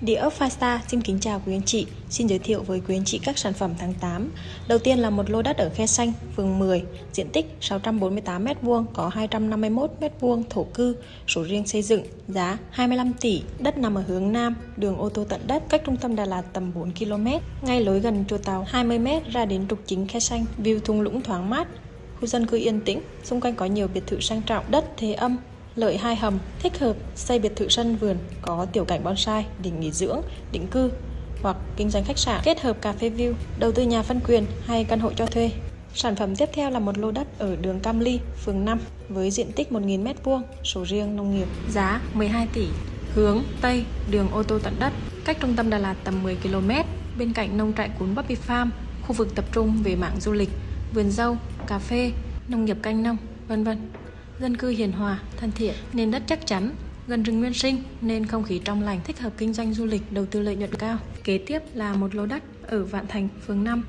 Địa ốc Fasta xin kính chào quý anh chị, xin giới thiệu với quý anh chị các sản phẩm tháng 8. Đầu tiên là một lô đất ở Khe Xanh, phường 10, diện tích 648m2, có 251m2 thổ cư, sổ riêng xây dựng, giá 25 tỷ, đất nằm ở hướng Nam, đường ô tô tận đất, cách trung tâm Đà Lạt tầm 4 km, ngay lối gần chùa Tàu 20m ra đến trục chính Khe Xanh, view thung lũng thoáng mát, khu dân cư yên tĩnh, xung quanh có nhiều biệt thự sang trọng, đất thế âm, lợi hai hầm, thích hợp xây biệt thự sân vườn có tiểu cảnh bonsai, đỉnh nghỉ dưỡng, định cư hoặc kinh doanh khách sạn. Kết hợp cà phê view, đầu tư nhà phân quyền hay căn hộ cho thuê. Sản phẩm tiếp theo là một lô đất ở đường Cam Ly, phường 5 với diện tích 1.000m2, sổ riêng nông nghiệp, giá 12 tỷ, hướng Tây, đường ô tô tận đất, cách trung tâm Đà Lạt tầm 10 km, bên cạnh nông trại cuốn Bobby Farm, khu vực tập trung về mạng du lịch, vườn dâu, cà phê, nông nghiệp canh nông, vân vân dân cư hiền hòa, thân thiện, nền đất chắc chắn, gần rừng nguyên sinh nên không khí trong lành thích hợp kinh doanh du lịch đầu tư lợi nhuận cao. Kế tiếp là một lô đất ở Vạn Thành, phường 5,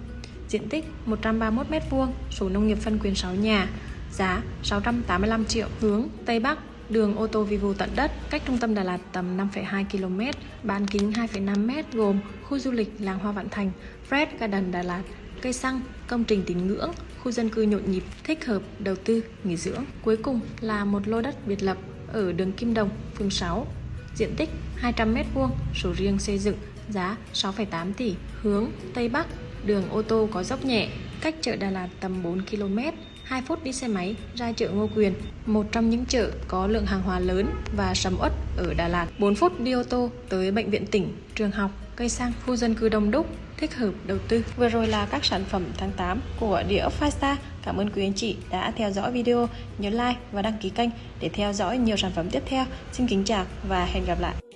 diện tích 131m2, sổ nông nghiệp phân quyền 6 nhà, giá 685 triệu, hướng Tây Bắc, đường ô tô Vivo tận đất, cách trung tâm Đà Lạt tầm 5,2 km, bán kính 2,5m gồm khu du lịch làng Hoa Vạn Thành, Fred Garden Đà Lạt, cây xăng, công trình tín ngưỡng, khu dân cư nhộn nhịp, thích hợp đầu tư, nghỉ dưỡng. Cuối cùng là một lô đất biệt lập ở đường Kim Đồng, phường 6, diện tích 200m2, sổ riêng xây dựng, giá 6,8 tỷ, hướng Tây Bắc, đường ô tô có dốc nhẹ, cách chợ Đà Lạt tầm 4 km, 2 phút đi xe máy ra chợ Ngô Quyền, một trong những chợ có lượng hàng hóa lớn và sầm uất ở Đà Lạt. 4 phút đi ô tô tới bệnh viện tỉnh, trường học, cây xăng, khu dân cư đông đúc, thích hợp đầu tư. Vừa rồi là các sản phẩm tháng 8 của địa ốc Five Cảm ơn quý anh chị đã theo dõi video. Nhớ like và đăng ký kênh để theo dõi nhiều sản phẩm tiếp theo. Xin kính chào và hẹn gặp lại.